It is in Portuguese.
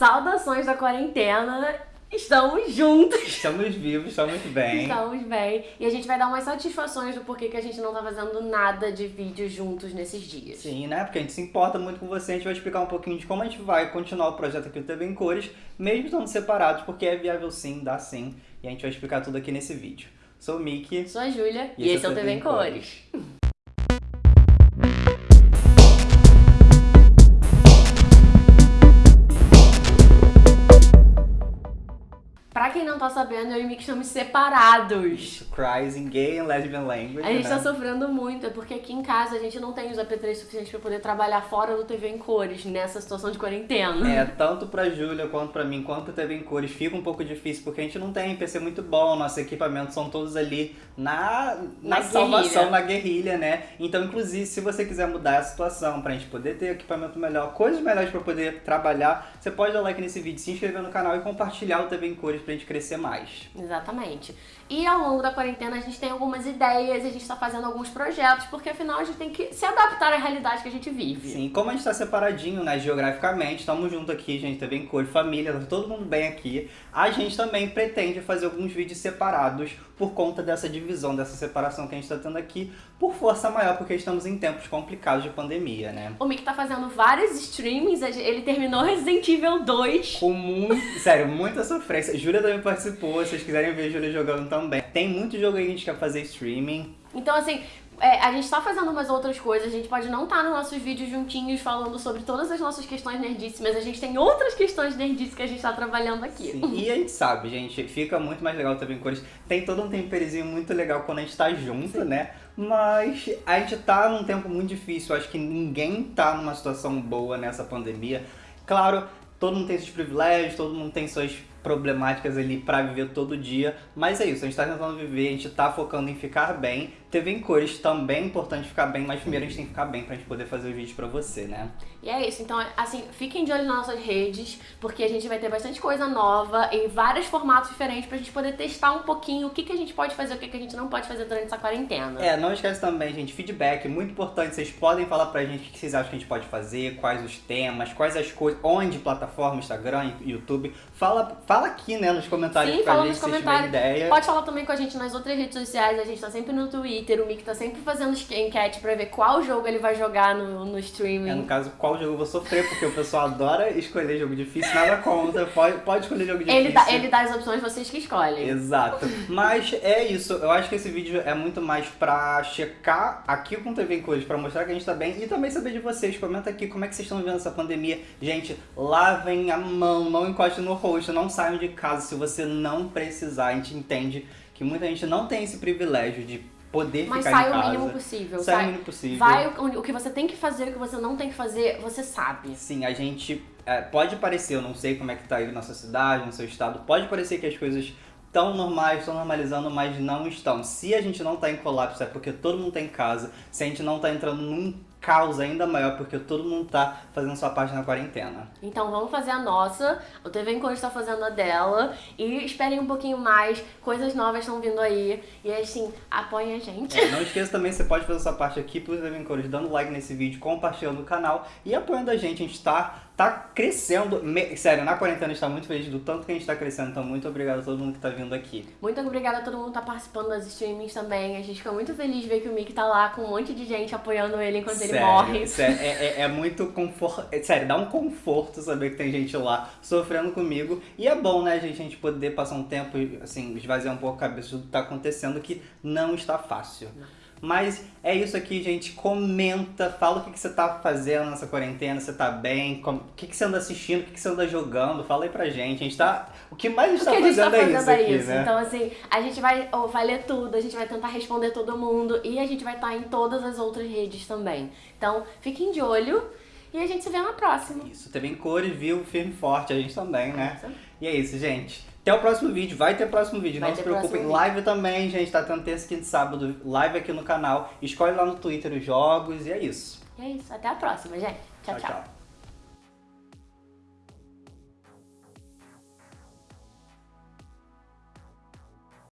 Saudações da quarentena. Estamos juntos. Estamos vivos, estamos bem. Estamos bem. E a gente vai dar umas satisfações do porquê que a gente não tá fazendo nada de vídeo juntos nesses dias. Sim, né? Porque a gente se importa muito com você. A gente vai explicar um pouquinho de como a gente vai continuar o projeto aqui do TV em Cores, mesmo estando separados, porque é viável sim, dá sim. E a gente vai explicar tudo aqui nesse vídeo. Sou o Mickey. Sou a Júlia. E, e esse é o TV em Cores. cores. tá sabendo, eu e Mick estamos separados. Cries in gay and lesbian language. A gente né? tá sofrendo muito, é porque aqui em casa a gente não tem os AP3 suficientes pra poder trabalhar fora do TV em cores, nessa situação de quarentena. É, tanto pra Júlia quanto pra mim, quanto TV em cores, fica um pouco difícil, porque a gente não tem PC muito bom, nossos equipamentos são todos ali na, na, na salvação, guerrilha. na guerrilha, né? Então, inclusive, se você quiser mudar a situação pra gente poder ter equipamento melhor, coisas melhores pra poder trabalhar, você pode dar like nesse vídeo, se inscrever no canal e compartilhar o TV em cores pra gente crescer mais. Exatamente. E ao longo da quarentena a gente tem algumas ideias, a gente está fazendo alguns projetos, porque afinal a gente tem que se adaptar à realidade que a gente vive. Sim, como a gente está separadinho, né, geograficamente, estamos juntos aqui, gente também cor, família, tá todo mundo bem aqui. A gente também pretende fazer alguns vídeos separados por conta dessa divisão, dessa separação que a gente está tendo aqui, por força maior, porque estamos em tempos complicados de pandemia, né? O Mick tá fazendo vários streamings, ele terminou Resident Evil 2. Com muito, sério, muita sofrência. Júlia também participou, se vocês quiserem ver a Júlia jogando também. Tem muito jogo aí que a gente quer fazer streaming. Então, assim, é, a gente tá fazendo umas outras coisas, a gente pode não estar tá nos nossos vídeos juntinhos falando sobre todas as nossas questões nerdíssimas, a gente tem outras questões nerdíssimas que a gente tá trabalhando aqui. Sim. E a gente sabe, gente, fica muito mais legal também cores. Tem todo um temperizinho muito legal quando a gente tá junto, Sim. né? Mas a gente tá num tempo muito difícil, acho que ninguém tá numa situação boa nessa pandemia. Claro, todo mundo tem seus privilégios, todo mundo tem suas problemáticas ali para viver todo dia, mas é isso, a gente tá tentando viver, a gente tá focando em ficar bem. TV em cores também é importante ficar bem, mas primeiro a gente tem que ficar bem pra gente poder fazer os vídeos pra você, né? E é isso, então assim, fiquem de olho nas nossas redes, porque a gente vai ter bastante coisa nova, em vários formatos diferentes, pra gente poder testar um pouquinho o que, que a gente pode fazer, o que, que a gente não pode fazer durante essa quarentena. É, não esquece também, gente, feedback, muito importante, vocês podem falar pra gente o que vocês acham que a gente pode fazer, quais os temas, quais as coisas, onde plataforma, Instagram, YouTube, fala, fala aqui, né, nos comentários Sim, pra fala gente, nos comentários. ideia. Pode falar também com a gente nas outras redes sociais, a gente tá sempre no Twitter, o Mick tá sempre fazendo enquete pra ver qual jogo ele vai jogar no, no streaming. É, no caso, qual jogo eu vou sofrer, porque o pessoal adora escolher jogo difícil, nada contra, pode, pode escolher jogo difícil. Ele dá, ele dá as opções, vocês que escolhem. Exato. Mas é isso, eu acho que esse vídeo é muito mais pra checar aqui com o TV em Cores, pra mostrar que a gente tá bem e também saber de vocês. Comenta aqui como é que vocês estão vivendo essa pandemia. Gente, lavem a mão, não encoste no rosto, não saiam de casa se você não precisar. A gente entende que muita gente não tem esse privilégio de poder Mas ficar em casa. Mas sai o mínimo possível. Sai, sai o mínimo possível. Vai o, o, que você tem que fazer, o que você não tem que fazer, você sabe. Sim, a gente... É, pode parecer, eu não sei como é que tá aí na sua cidade, no seu estado, pode parecer que as coisas estão normais, estão normalizando, mas não estão. Se a gente não tá em colapso, é porque todo mundo tá em casa. Se a gente não tá entrando num caos ainda maior, porque todo mundo tá fazendo sua parte na quarentena. Então vamos fazer a nossa, o TV Encontro está fazendo a dela, e esperem um pouquinho mais, coisas novas estão vindo aí, e assim, apoiem a gente. É, não esqueça também, você pode fazer sua parte aqui pro TV Encontro, dando like nesse vídeo, compartilhando o canal e apoiando a gente, a gente tá tá crescendo. Me... Sério, na quarentena a gente tá muito feliz do tanto que a gente tá crescendo. Então, muito obrigado a todo mundo que tá vindo aqui. Muito obrigada a todo mundo que tá participando das streamings também. A gente fica muito feliz de ver que o Mick tá lá com um monte de gente apoiando ele enquanto sério, ele morre. Sério, é, é, é muito conforto. É, sério, dá um conforto saber que tem gente lá sofrendo comigo. E é bom, né, gente, a gente poder passar um tempo, assim, esvaziar um pouco a cabeça do que tá acontecendo, que não está fácil. Não. Mas é isso aqui, gente. Comenta, fala o que, você tá fazendo nessa quarentena, você tá bem, o que, que você anda assistindo, o que, que você anda jogando, fala aí pra gente. A gente tá. O que mais a gente, tá, a gente fazendo, tá fazendo, é isso, é isso. Né? Então, assim, a gente vai, oh, vai ler tudo, a gente vai tentar responder todo mundo e a gente vai estar tá em todas as outras redes também. Então, fiquem de olho e a gente se vê na próxima. Isso, também cores, viu, firme forte, a gente também, né? E é isso, gente. Até o próximo vídeo, vai ter próximo vídeo, vai não se preocupem. Live também, gente, tá tendo terça, quinta e sábado, live aqui no canal. Escolhe lá no Twitter os jogos e é isso. É isso, até a próxima, gente. tchau. tchau. tchau.